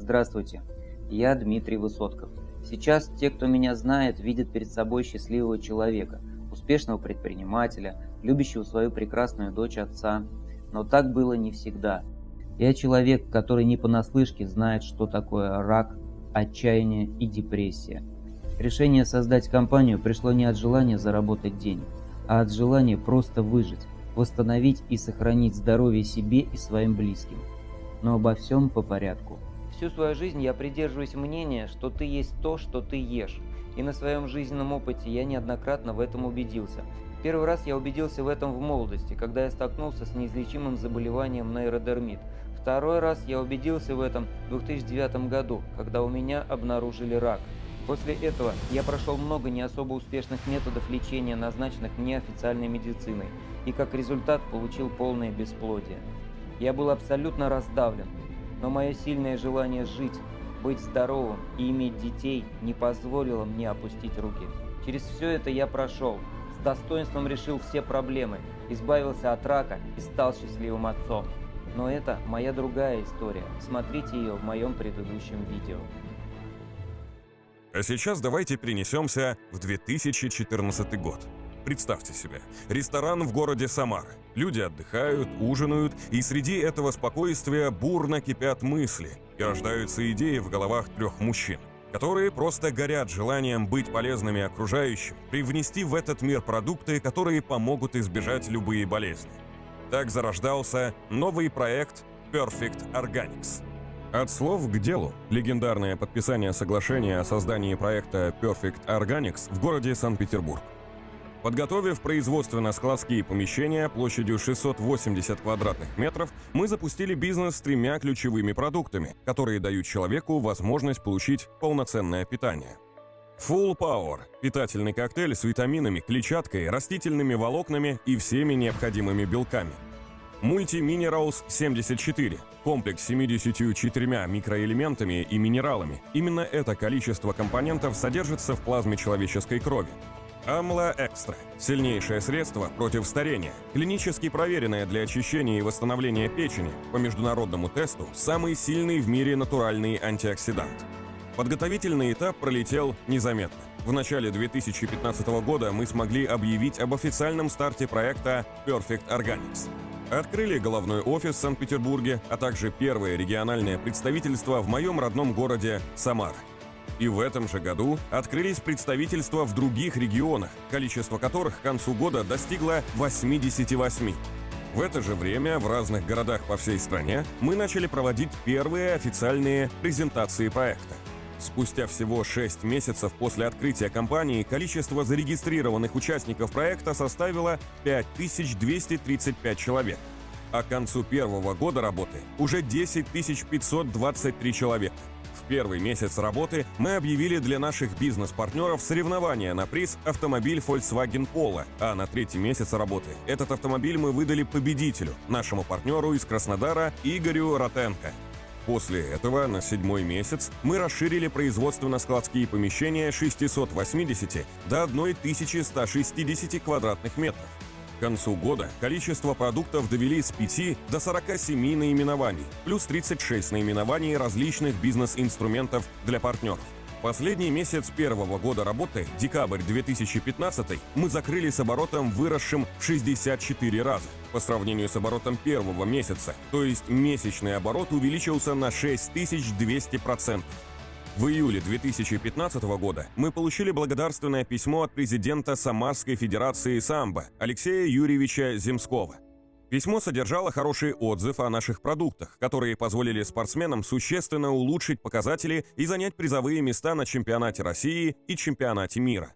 Здравствуйте, я Дмитрий Высотков. Сейчас те, кто меня знает, видят перед собой счастливого человека, успешного предпринимателя, любящего свою прекрасную дочь отца. Но так было не всегда. Я человек, который не понаслышке знает, что такое рак, отчаяние и депрессия. Решение создать компанию пришло не от желания заработать денег, а от желания просто выжить, восстановить и сохранить здоровье себе и своим близким. Но обо всем по порядку. Всю свою жизнь я придерживаюсь мнения, что ты есть то, что ты ешь. И на своем жизненном опыте я неоднократно в этом убедился. Первый раз я убедился в этом в молодости, когда я столкнулся с неизлечимым заболеванием нейродермит. Второй раз я убедился в этом в 2009 году, когда у меня обнаружили рак. После этого я прошел много не особо успешных методов лечения, назначенных мне официальной медициной, и как результат получил полное бесплодие. Я был абсолютно раздавлен, но мое сильное желание жить, быть здоровым и иметь детей не позволило мне опустить руки. Через все это я прошел, с достоинством решил все проблемы, избавился от рака и стал счастливым отцом. Но это моя другая история. Смотрите ее в моем предыдущем видео. А сейчас давайте перенесемся в 2014 год. Представьте себе, ресторан в городе Самар. Люди отдыхают, ужинают, и среди этого спокойствия бурно кипят мысли и рождаются идеи в головах трех мужчин, которые просто горят желанием быть полезными окружающим, привнести в этот мир продукты, которые помогут избежать любые болезни. Так зарождался новый проект Perfect Organics. От слов к делу. Легендарное подписание соглашения о создании проекта Perfect Organics в городе Санкт-Петербург. Подготовив производственно-складские помещения площадью 680 квадратных метров, мы запустили бизнес с тремя ключевыми продуктами, которые дают человеку возможность получить полноценное питание. Full Power – питательный коктейль с витаминами, клетчаткой, растительными волокнами и всеми необходимыми белками. Multi-Minerals 74 – комплекс с 74 микроэлементами и минералами. Именно это количество компонентов содержится в плазме человеческой крови. Амла Экстра – сильнейшее средство против старения, клинически проверенное для очищения и восстановления печени, по международному тесту самый сильный в мире натуральный антиоксидант. Подготовительный этап пролетел незаметно. В начале 2015 года мы смогли объявить об официальном старте проекта Perfect Organics. Открыли головной офис в Санкт-Петербурге, а также первое региональное представительство в моем родном городе Самар – и в этом же году открылись представительства в других регионах, количество которых к концу года достигло 88. В это же время в разных городах по всей стране мы начали проводить первые официальные презентации проекта. Спустя всего 6 месяцев после открытия компании количество зарегистрированных участников проекта составило 5235 человек, а к концу первого года работы уже 10 523 человека первый месяц работы мы объявили для наших бизнес-партнеров соревнования на приз автомобиль Volkswagen Polo, а на третий месяц работы этот автомобиль мы выдали победителю, нашему партнеру из Краснодара Игорю Ротенко. После этого на седьмой месяц мы расширили производственно-складские помещения 680 до 1160 квадратных метров. К концу года количество продуктов довели с 5 до 47 наименований, плюс 36 наименований различных бизнес-инструментов для партнеров. Последний месяц первого года работы, декабрь 2015, мы закрыли с оборотом, выросшим в 64 раза по сравнению с оборотом первого месяца, то есть месячный оборот увеличился на 6200%. В июле 2015 года мы получили благодарственное письмо от президента Самарской Федерации самбо Алексея Юрьевича Земского. Письмо содержало хороший отзыв о наших продуктах, которые позволили спортсменам существенно улучшить показатели и занять призовые места на чемпионате России и чемпионате мира.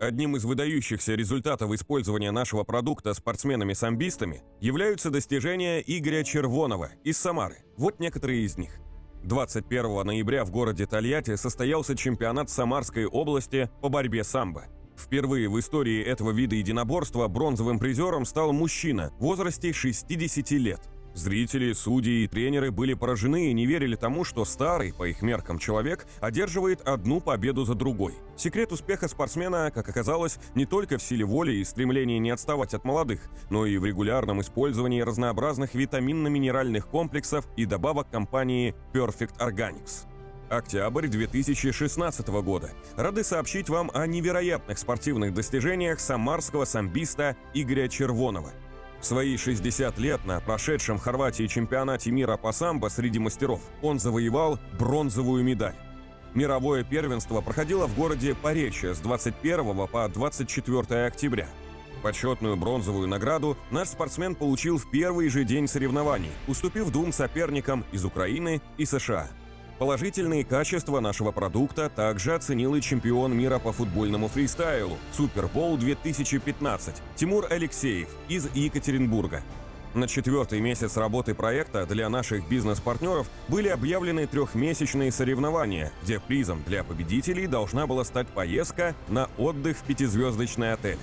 Одним из выдающихся результатов использования нашего продукта спортсменами-самбистами являются достижения Игоря Червонова из Самары. Вот некоторые из них. 21 ноября в городе Тольятти состоялся чемпионат Самарской области по борьбе самбо. Впервые в истории этого вида единоборства бронзовым призером стал мужчина в возрасте 60 лет. Зрители, судьи и тренеры были поражены и не верили тому, что старый, по их меркам, человек одерживает одну победу за другой. Секрет успеха спортсмена, как оказалось, не только в силе воли и стремлении не отставать от молодых, но и в регулярном использовании разнообразных витаминно-минеральных комплексов и добавок компании Perfect Organics. Октябрь 2016 года. Рады сообщить вам о невероятных спортивных достижениях самарского самбиста Игоря Червонова – в свои 60 лет на прошедшем в Хорватии чемпионате мира по самбо среди мастеров он завоевал бронзовую медаль. Мировое первенство проходило в городе Поречье с 21 по 24 октября. Почетную бронзовую награду наш спортсмен получил в первый же день соревнований, уступив двум соперникам из Украины и США – Положительные качества нашего продукта также оценил и чемпион мира по футбольному фристайлу Супербол 2015 Тимур Алексеев из Екатеринбурга. На четвертый месяц работы проекта для наших бизнес-партнеров были объявлены трехмесячные соревнования, где призом для победителей должна была стать поездка на отдых в пятизвездочный отель.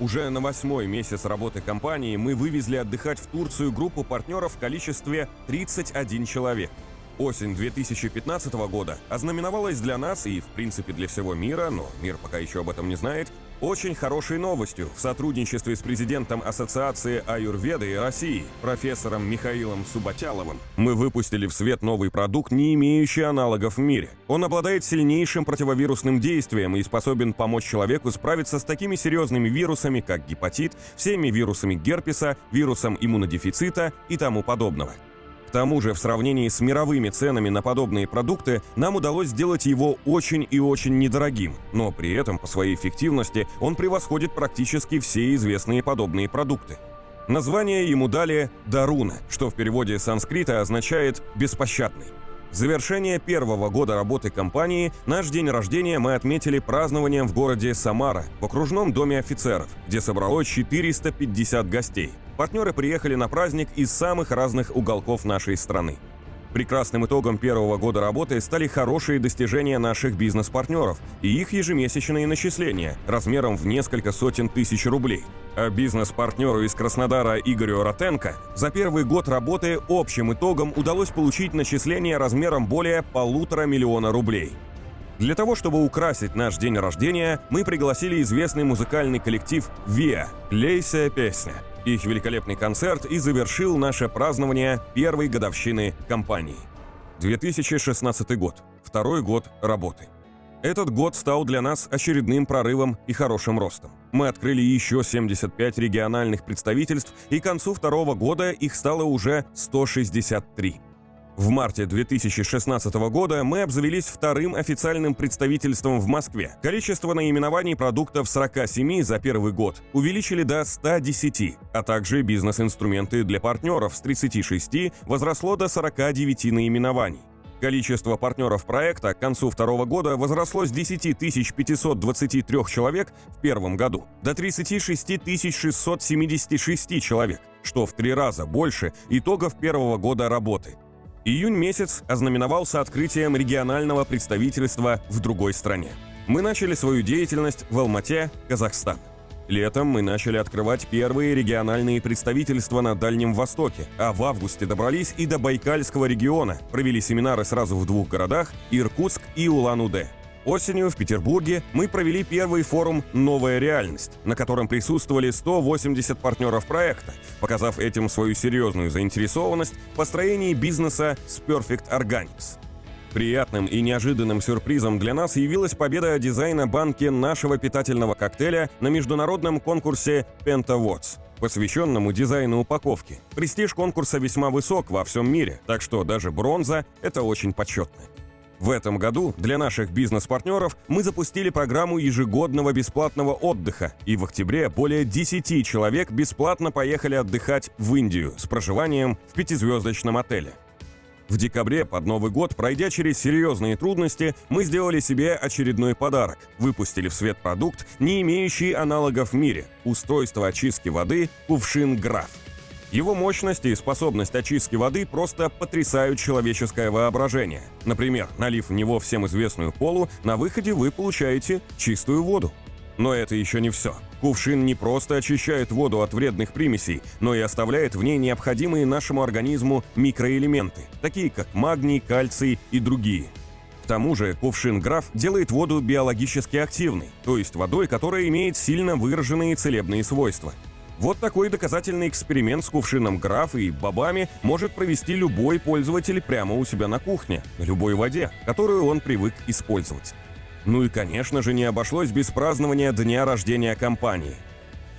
Уже на восьмой месяц работы компании мы вывезли отдыхать в Турцию группу партнеров в количестве 31 человек – Осень 2015 года ознаменовалась для нас и, в принципе, для всего мира, но мир пока еще об этом не знает, очень хорошей новостью в сотрудничестве с президентом Ассоциации Аюрведы России, профессором Михаилом Субатяловым, мы выпустили в свет новый продукт, не имеющий аналогов в мире. Он обладает сильнейшим противовирусным действием и способен помочь человеку справиться с такими серьезными вирусами, как гепатит, всеми вирусами герпеса, вирусом иммунодефицита и тому подобного тому же, в сравнении с мировыми ценами на подобные продукты, нам удалось сделать его очень и очень недорогим, но при этом по своей эффективности он превосходит практически все известные подобные продукты. Название ему дали «Даруна», что в переводе с санскрита означает «беспощадный». Завершение первого года работы компании наш день рождения мы отметили празднованием в городе Самара, в окружном доме офицеров, где собралось 450 гостей. Партнеры приехали на праздник из самых разных уголков нашей страны. Прекрасным итогом первого года работы стали хорошие достижения наших бизнес-партнеров и их ежемесячные начисления размером в несколько сотен тысяч рублей. А бизнес-партнеру из Краснодара Игорю Ротенко за первый год работы общим итогом удалось получить начисление размером более полутора миллиона рублей. Для того, чтобы украсить наш день рождения, мы пригласили известный музыкальный коллектив «Виа» «Лейся песня», их великолепный концерт и завершил наше празднование первой годовщины компании. 2016 год. Второй год работы. Этот год стал для нас очередным прорывом и хорошим ростом. Мы открыли еще 75 региональных представительств, и к концу второго года их стало уже 163. В марте 2016 года мы обзавелись вторым официальным представительством в Москве. Количество наименований продуктов 47 за первый год увеличили до 110, а также бизнес-инструменты для партнеров с 36 возросло до 49 наименований. Количество партнеров проекта к концу второго года возросло с 10 523 человек в первом году до 36 676 человек, что в три раза больше итогов первого года работы – Июнь месяц ознаменовался открытием регионального представительства в другой стране. Мы начали свою деятельность в Алмате, Казахстан. Летом мы начали открывать первые региональные представительства на Дальнем Востоке, а в августе добрались и до Байкальского региона, провели семинары сразу в двух городах – Иркутск и Улан-Удэ. Осенью в Петербурге мы провели первый форум «Новая реальность», на котором присутствовали 180 партнеров проекта, показав этим свою серьезную заинтересованность в построении бизнеса с Perfect Organics. Приятным и неожиданным сюрпризом для нас явилась победа дизайна банки нашего питательного коктейля на международном конкурсе Pentawods, посвященному дизайну упаковки. Престиж конкурса весьма высок во всем мире, так что даже бронза – это очень почетно. В этом году для наших бизнес-партнеров мы запустили программу ежегодного бесплатного отдыха, и в октябре более 10 человек бесплатно поехали отдыхать в Индию с проживанием в пятизвездочном отеле. В декабре под Новый год, пройдя через серьезные трудности, мы сделали себе очередной подарок. Выпустили в свет продукт, не имеющий аналогов в мире – устройство очистки воды «Кувшин Граф». Его мощность и способность очистки воды просто потрясают человеческое воображение. Например, налив в него всем известную колу, на выходе вы получаете чистую воду. Но это еще не все. Кувшин не просто очищает воду от вредных примесей, но и оставляет в ней необходимые нашему организму микроэлементы, такие как магний, кальций и другие. К тому же кувшин Граф делает воду биологически активной, то есть водой, которая имеет сильно выраженные целебные свойства. Вот такой доказательный эксперимент с кувшином Граф и бобами может провести любой пользователь прямо у себя на кухне, на любой воде, которую он привык использовать. Ну и, конечно же, не обошлось без празднования дня рождения компании.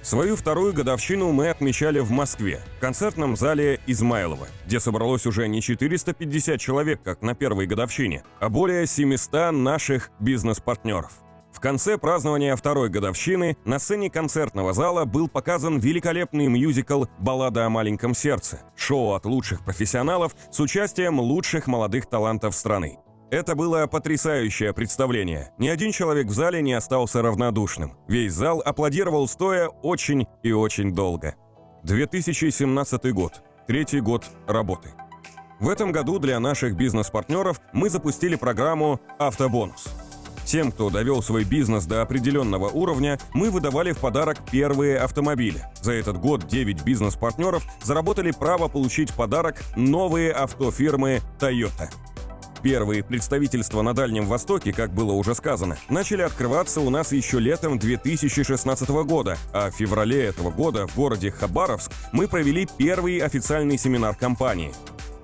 Свою вторую годовщину мы отмечали в Москве, в концертном зале Измайлова, где собралось уже не 450 человек, как на первой годовщине, а более 700 наших бизнес-партнеров. В конце празднования второй годовщины на сцене концертного зала был показан великолепный мюзикл «Баллада о маленьком сердце» – шоу от лучших профессионалов с участием лучших молодых талантов страны. Это было потрясающее представление. Ни один человек в зале не остался равнодушным. Весь зал аплодировал стоя очень и очень долго. 2017 год. Третий год работы. В этом году для наших бизнес-партнеров мы запустили программу «Автобонус». Тем, кто довел свой бизнес до определенного уровня, мы выдавали в подарок первые автомобили. За этот год 9 бизнес-партнеров заработали право получить в подарок новые автофирмы Toyota. Первые представительства на Дальнем Востоке, как было уже сказано, начали открываться у нас еще летом 2016 года, а в феврале этого года в городе Хабаровск мы провели первый официальный семинар компании.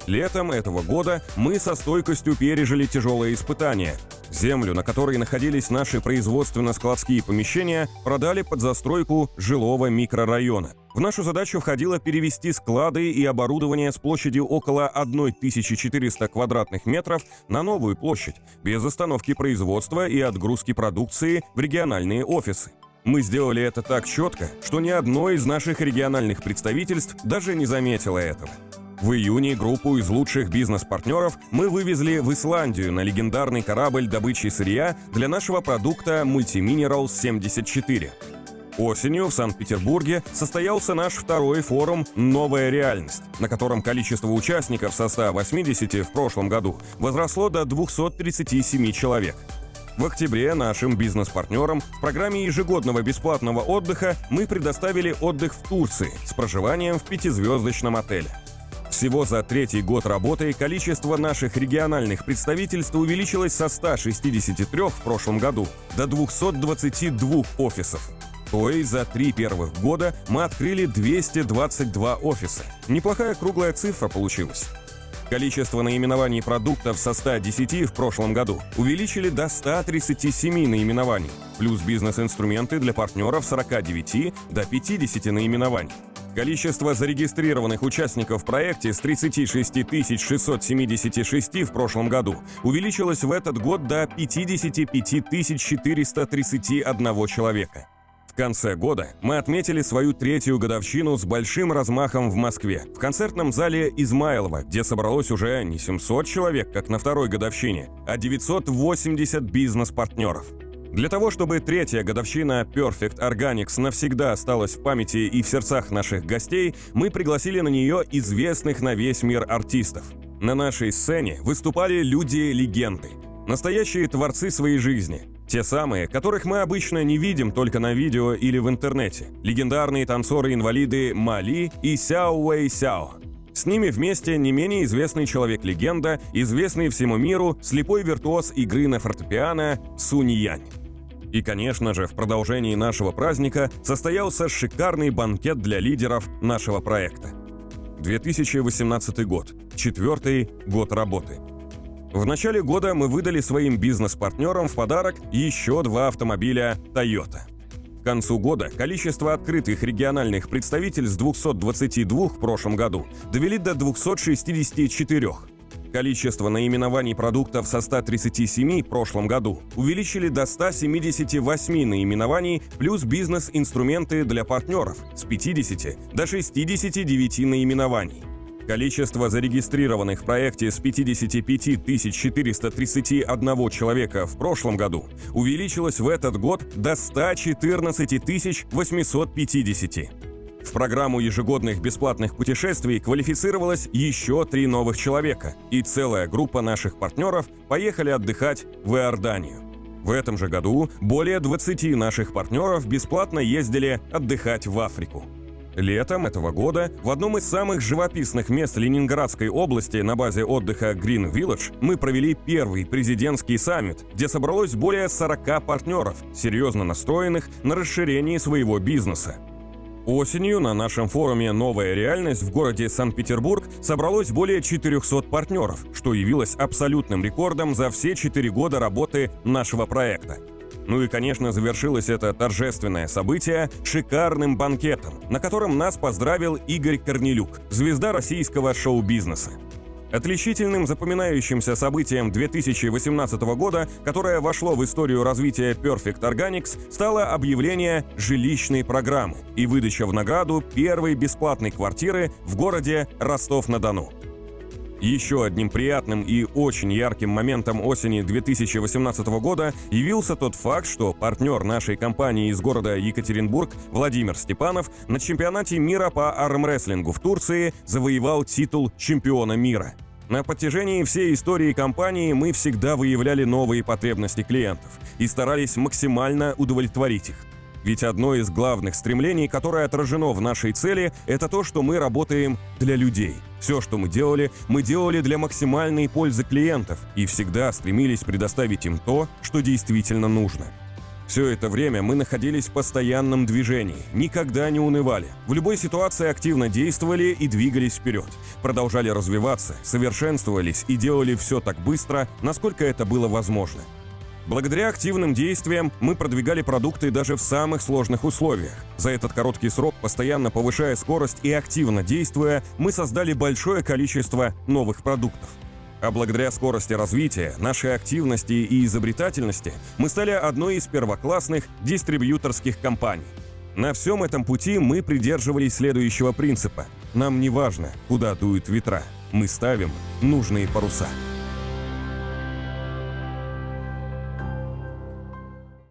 Летом этого года мы со стойкостью пережили тяжелые испытания. Землю, на которой находились наши производственно-складские помещения, продали под застройку жилого микрорайона. В нашу задачу входило перевести склады и оборудование с площадью около 1400 квадратных метров на новую площадь, без остановки производства и отгрузки продукции в региональные офисы. Мы сделали это так четко, что ни одно из наших региональных представительств даже не заметило этого. В июне группу из лучших бизнес-партнеров мы вывезли в Исландию на легендарный корабль добычи сырья для нашего продукта Multiminerals 74. Осенью в Санкт-Петербурге состоялся наш второй форум «Новая реальность», на котором количество участников со 180 в прошлом году возросло до 237 человек. В октябре нашим бизнес-партнерам в программе ежегодного бесплатного отдыха мы предоставили отдых в Турции с проживанием в пятизвездочном отеле. Всего за третий год работы количество наших региональных представительств увеличилось со 163 в прошлом году до 222 офисов. То есть за три первых года мы открыли 222 офиса. Неплохая круглая цифра получилась. Количество наименований продуктов со 110 в прошлом году увеличили до 137 наименований, плюс бизнес-инструменты для партнеров 49 до 50 наименований. Количество зарегистрированных участников в проекте с 36 676 в прошлом году увеличилось в этот год до 55 431 человека. В конце года мы отметили свою третью годовщину с большим размахом в Москве, в концертном зале Измайлова, где собралось уже не 700 человек, как на второй годовщине, а 980 бизнес-партнеров. Для того, чтобы третья годовщина Perfect Organics навсегда осталась в памяти и в сердцах наших гостей, мы пригласили на нее известных на весь мир артистов. На нашей сцене выступали люди-легенды, настоящие творцы своей жизни, те самые, которых мы обычно не видим только на видео или в интернете. Легендарные танцоры-инвалиды Мали и Сяо Уэй Сяо. С ними вместе не менее известный человек-легенда, известный всему миру слепой виртуоз игры на фортепиано Сунь Янь. И, конечно же, в продолжении нашего праздника состоялся шикарный банкет для лидеров нашего проекта. 2018 год. Четвертый год работы. В начале года мы выдали своим бизнес-партнерам в подарок еще два автомобиля Toyota. К концу года количество открытых региональных представительств с 222 в прошлом году довели до 264. Количество наименований продуктов со 137 в прошлом году увеличили до 178 наименований плюс бизнес-инструменты для партнеров с 50 до 69 наименований. Количество зарегистрированных в проекте с 55 431 человека в прошлом году увеличилось в этот год до 114 850. В программу ежегодных бесплатных путешествий квалифицировалось еще три новых человека, и целая группа наших партнеров поехали отдыхать в Иорданию. В этом же году более 20 наших партнеров бесплатно ездили отдыхать в Африку. Летом этого года в одном из самых живописных мест Ленинградской области на базе отдыха Green Village мы провели первый президентский саммит, где собралось более 40 партнеров, серьезно настроенных на расширение своего бизнеса. Осенью на нашем форуме «Новая реальность» в городе Санкт-Петербург собралось более 400 партнеров, что явилось абсолютным рекордом за все 4 года работы нашего проекта. Ну и, конечно, завершилось это торжественное событие шикарным банкетом, на котором нас поздравил Игорь Корнелюк, звезда российского шоу-бизнеса. Отличительным запоминающимся событием 2018 года, которое вошло в историю развития Perfect Organics, стало объявление жилищной программы и выдача в награду первой бесплатной квартиры в городе Ростов-на-Дону. Еще одним приятным и очень ярким моментом осени 2018 года явился тот факт, что партнер нашей компании из города Екатеринбург Владимир Степанов на чемпионате мира по армрестлингу в Турции завоевал титул чемпиона мира. На протяжении всей истории компании мы всегда выявляли новые потребности клиентов и старались максимально удовлетворить их. Ведь одно из главных стремлений, которое отражено в нашей цели, это то, что мы работаем для людей. Все, что мы делали, мы делали для максимальной пользы клиентов и всегда стремились предоставить им то, что действительно нужно. Все это время мы находились в постоянном движении, никогда не унывали. В любой ситуации активно действовали и двигались вперед. Продолжали развиваться, совершенствовались и делали все так быстро, насколько это было возможно. Благодаря активным действиям мы продвигали продукты даже в самых сложных условиях. За этот короткий срок, постоянно повышая скорость и активно действуя, мы создали большое количество новых продуктов. А благодаря скорости развития, нашей активности и изобретательности мы стали одной из первоклассных дистрибьюторских компаний. На всем этом пути мы придерживались следующего принципа. Нам не важно, куда дуют ветра. Мы ставим нужные паруса.